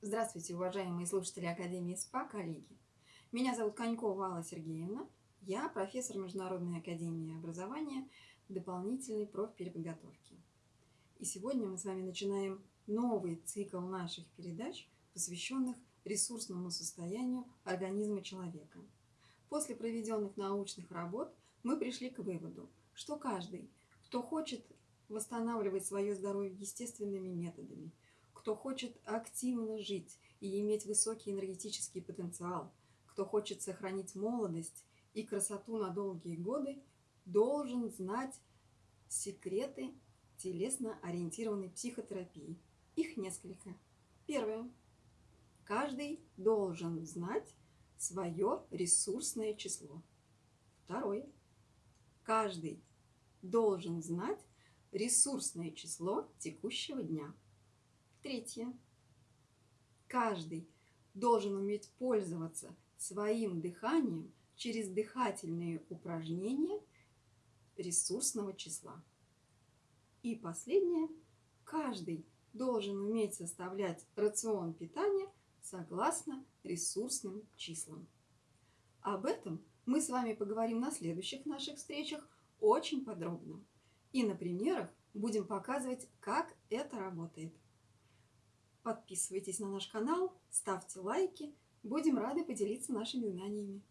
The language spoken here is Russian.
Здравствуйте, уважаемые слушатели Академии СПА, коллеги. Меня зовут Конькова Алла Сергеевна. Я профессор Международной Академии Образования дополнительной профпереподготовки. И сегодня мы с вами начинаем новый цикл наших передач, посвященных ресурсному состоянию организма человека. После проведенных научных работ мы пришли к выводу, что каждый, кто хочет восстанавливать свое здоровье естественными методами, кто хочет активно жить и иметь высокий энергетический потенциал, кто хочет сохранить молодость и красоту на долгие годы, должен знать секреты телесно-ориентированной психотерапии. Их несколько. Первое. Каждый должен знать свое ресурсное число. Второе. Каждый должен знать ресурсное число текущего дня. Третье. Каждый должен уметь пользоваться своим дыханием через дыхательные упражнения ресурсного числа. И последнее. Каждый должен уметь составлять рацион питания согласно ресурсным числам. Об этом мы с вами поговорим на следующих наших встречах очень подробно. И на примерах будем показывать, как это работает. Подписывайтесь на наш канал, ставьте лайки. Будем рады поделиться нашими знаниями.